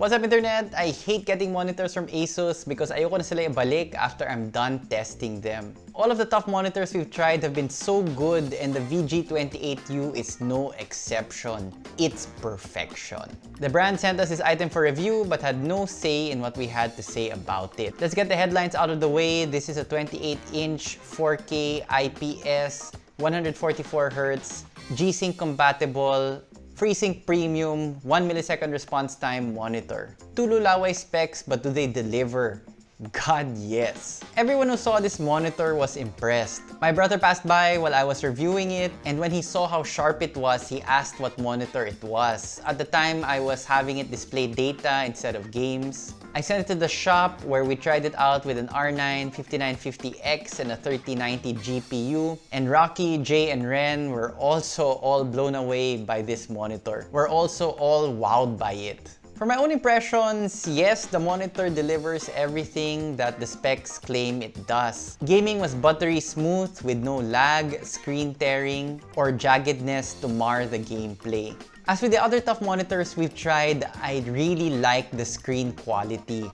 What's up internet? I hate getting monitors from ASUS because ayoko na sila ibalik after I'm done testing them. All of the TUF monitors we've tried have been so good and the VG28U is no exception. It's perfection. The brand sent us this item for review but had no say in what we had to say about it. Let's get the headlines out of the way. This is a 28-inch 4K IPS 144Hz G-Sync compatible FreeSync Premium 1 millisecond response time monitor. Tululaway specs but do they deliver? God, yes. Everyone who saw this monitor was impressed. My brother passed by while I was reviewing it, and when he saw how sharp it was, he asked what monitor it was. At the time, I was having it display data instead of games. I sent it to the shop where we tried it out with an R9 5950X and a 3090 GPU. And Rocky, Jay, and Ren were also all blown away by this monitor. We're also all wowed by it. For my own impressions, yes, the monitor delivers everything that the specs claim it does. Gaming was buttery smooth with no lag, screen tearing, or jaggedness to mar the gameplay. As with the other TUF monitors we've tried, I really like the screen quality.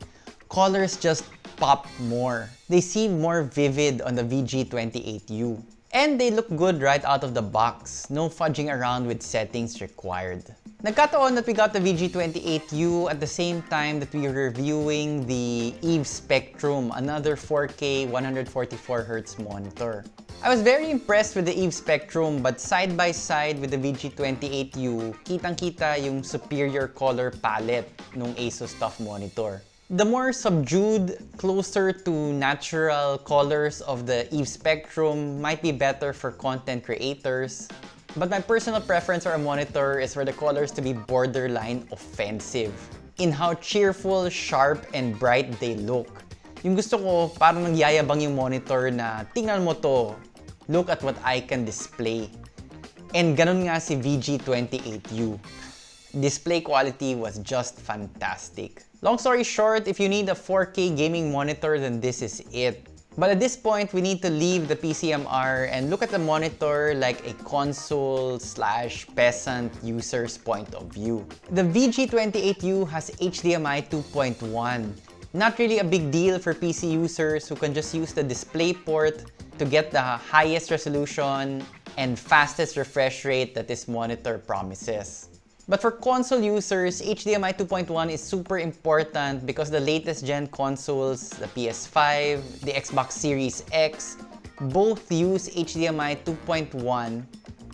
Colors just pop more. They seem more vivid on the VG28U. And they look good right out of the box. No fudging around with settings required. Nagkataon that we got the VG28U at the same time that we were reviewing the EVE Spectrum, another 4K 144Hz monitor. I was very impressed with the EVE Spectrum but side by side with the VG28U, kitang-kita yung superior color palette ng ASUS TUF monitor. The more subdued, closer to natural colors of the EVE Spectrum might be better for content creators, but my personal preference for a monitor is for the colors to be borderline offensive in how cheerful, sharp, and bright they look. Yung gusto ko, parang nagyayabang yung monitor na tingnan mo to, look at what I can display. And ganun nga si VG28U. Display quality was just fantastic. Long story short, if you need a 4K gaming monitor, then this is it. But at this point, we need to leave the PCMR and look at the monitor like a console slash peasant user's point of view. The VG28U has HDMI 2.1. Not really a big deal for PC users who can just use the display port to get the highest resolution and fastest refresh rate that this monitor promises. But for console users, HDMI 2.1 is super important because the latest gen consoles, the PS5, the Xbox Series X, both use HDMI 2.1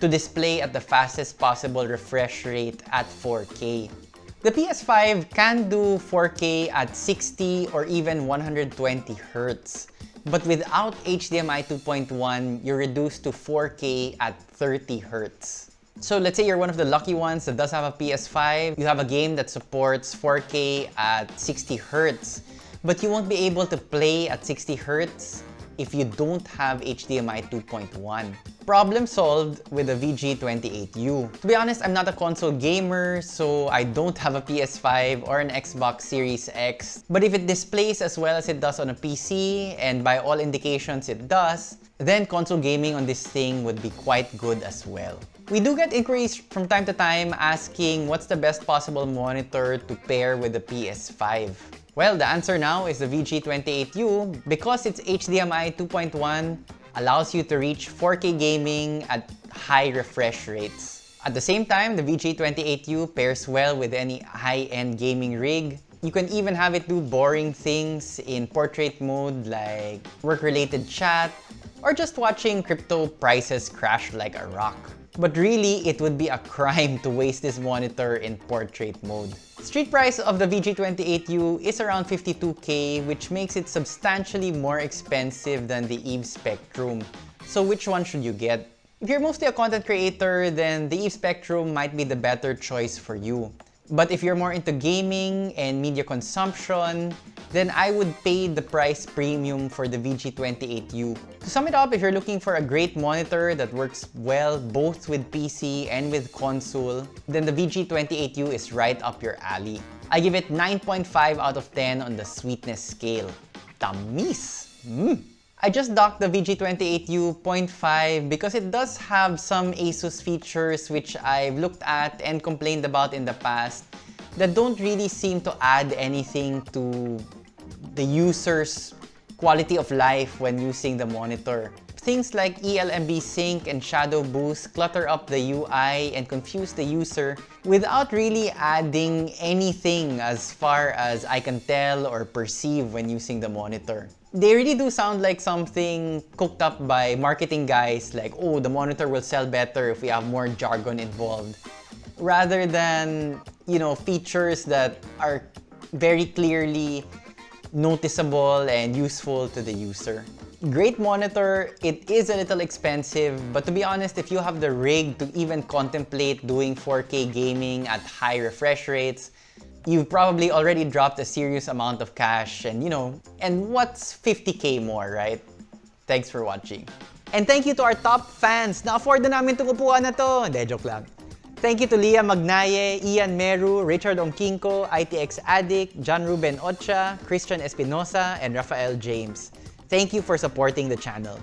to display at the fastest possible refresh rate at 4K. The PS5 can do 4K at 60 or even 120 Hz. But without HDMI 2.1, you're reduced to 4K at 30 Hz. So let's say you're one of the lucky ones that does have a PS5, you have a game that supports 4K at 60 Hz, but you won't be able to play at 60 Hz if you don't have HDMI 2.1. Problem solved with the VG28U. To be honest, I'm not a console gamer, so I don't have a PS5 or an Xbox Series X. But if it displays as well as it does on a PC, and by all indications it does, then console gaming on this thing would be quite good as well. We do get inquiries from time to time asking what's the best possible monitor to pair with the PS5. Well, the answer now is the VG28U because its HDMI 2.1 allows you to reach 4K gaming at high refresh rates. At the same time, the VG28U pairs well with any high-end gaming rig. You can even have it do boring things in portrait mode like work-related chat or just watching crypto prices crash like a rock. But really, it would be a crime to waste this monitor in portrait mode. Street price of the VG28U is around 52k, which makes it substantially more expensive than the EVE Spectrum. So which one should you get? If you're mostly a content creator, then the EVE Spectrum might be the better choice for you. But if you're more into gaming and media consumption, then I would pay the price premium for the VG28U. To sum it up, if you're looking for a great monitor that works well both with PC and with console, then the VG28U is right up your alley. I give it 9.5 out of 10 on the sweetness scale. Tamis! Mm. I just docked the VG28U 0.5 because it does have some ASUS features which I've looked at and complained about in the past that don't really seem to add anything to the user's quality of life when using the monitor. Things like ELMB sync and shadow boost clutter up the UI and confuse the user without really adding anything as far as I can tell or perceive when using the monitor. They really do sound like something cooked up by marketing guys like, oh, the monitor will sell better if we have more jargon involved. Rather than, you know, features that are very clearly noticeable and useful to the user. Great monitor, it is a little expensive, but to be honest, if you have the rig to even contemplate doing 4K gaming at high refresh rates, you've probably already dropped a serious amount of cash and you know, and what's 50k more, right? Thanks for watching. And thank you to our top fans! Na-afford na namin itong upuan na to! Hindi, joke lang. Thank you to Leah Magnaye, Ian Meru, Richard Onkinko, ITX Addict, John Ruben Ocha, Christian Espinosa, and Rafael James. Thank you for supporting the channel.